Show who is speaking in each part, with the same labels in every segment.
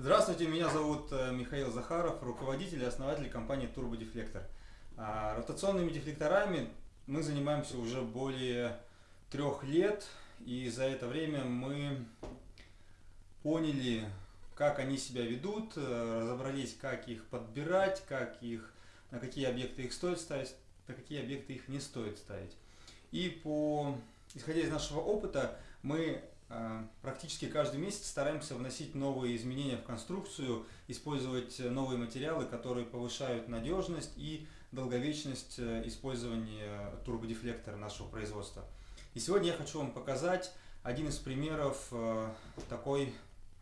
Speaker 1: Здравствуйте, меня зовут э, Михаил Захаров, руководитель и основатель компании Турбодефлектор. А, ротационными дефлекторами мы занимаемся уже более трех лет, и за это время мы поняли, как они себя ведут, э, разобрались, как их подбирать, как их, на какие объекты их стоит ставить, на какие объекты их не стоит ставить. И по, исходя из нашего опыта, мы практически каждый месяц стараемся вносить новые изменения в конструкцию, использовать новые материалы, которые повышают надежность и долговечность э, использования турбодефлектора нашего производства. И сегодня я хочу вам показать один из примеров э, такой,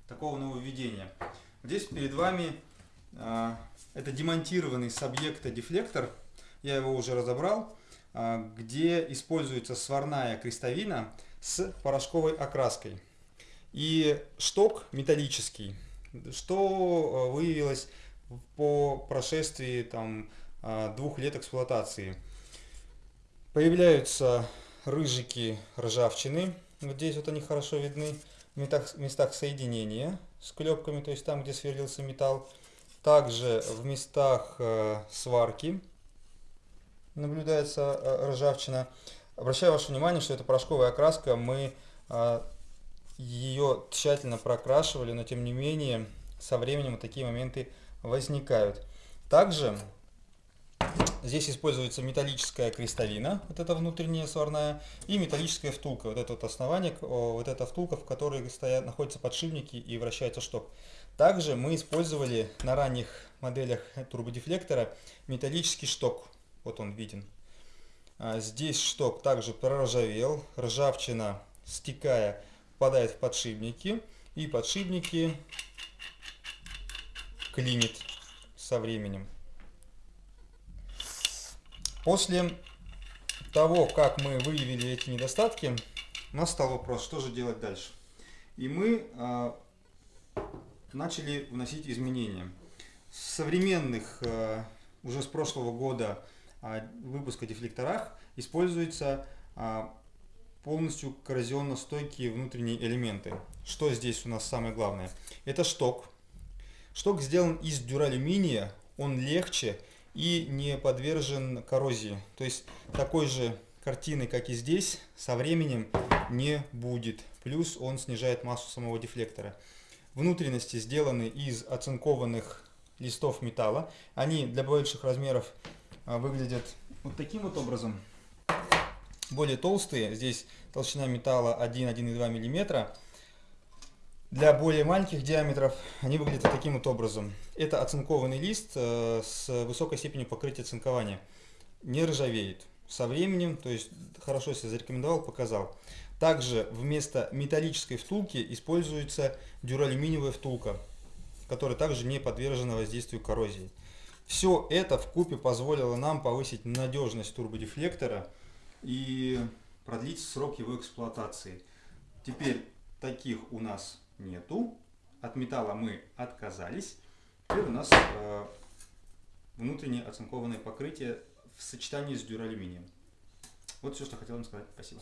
Speaker 1: такого нововведения. Здесь перед вами э, это демонтированный с объекта дефлектор, я его уже разобрал, где используется сварная крестовина с порошковой окраской. И шток металлический, что э, выявилось по прошествии там, э, двух лет эксплуатации. Появляются рыжики ржавчины, вот здесь вот они хорошо видны, в местах, соединения с клепками, то есть там, где сверлился металл. Также в местах э, сварки наблюдается ржавчина. Обращаю ваше внимание, что это порошковая окраска, мы а, ее тщательно прокрашивали, но тем не менее со временем такие моменты возникают. Также здесь используется металлическая крестовина, вот эта внутренняя сварная, и металлическая втулка, вот это вот основание, вот эта втулка, в которой стоят, находятся подшипники и вращается шток. Также мы использовали на ранних моделях турбодефлектора металлический шток, вот он виден. А, здесь шток также проржавел, ржавчина, стекая, попадает в подшипники, и подшипники клинит со временем. После того, как мы выявили эти недостатки, у нас стал вопрос, что же делать дальше. И мы э, начали вносить изменения. В современных, э, уже с прошлого года, а, выпуска дефлекторах используются а, полностью коррозионно-стойкие внутренние элементы. Что здесь у нас самое главное? Это шток. Шток сделан из дюралюминия, он легче и не подвержен коррозии. То есть такой же картины, как и здесь, со временем не будет. Плюс он снижает массу самого дефлектора. Внутренности сделаны из оцинкованных листов металла. Они для больших размеров выглядят вот таким вот образом. Более толстые, здесь толщина металла 1-1,2 мм. Для более маленьких диаметров они выглядят вот таким вот образом. Это оцинкованный лист э, с высокой степенью покрытия цинкования. Не ржавеет. Со временем, то есть хорошо себя зарекомендовал, показал. Также вместо металлической втулки используется дюралюминиевая втулка, которая также не подвержена воздействию коррозии. Все это в купе позволило нам повысить надежность турбодефлектора и продлить срок его эксплуатации. Теперь таких у нас нету. От металла мы отказались. Теперь у нас э, внутреннее оцинкованное покрытие в сочетании с дюралюминием. Вот все, что хотел вам сказать. Спасибо.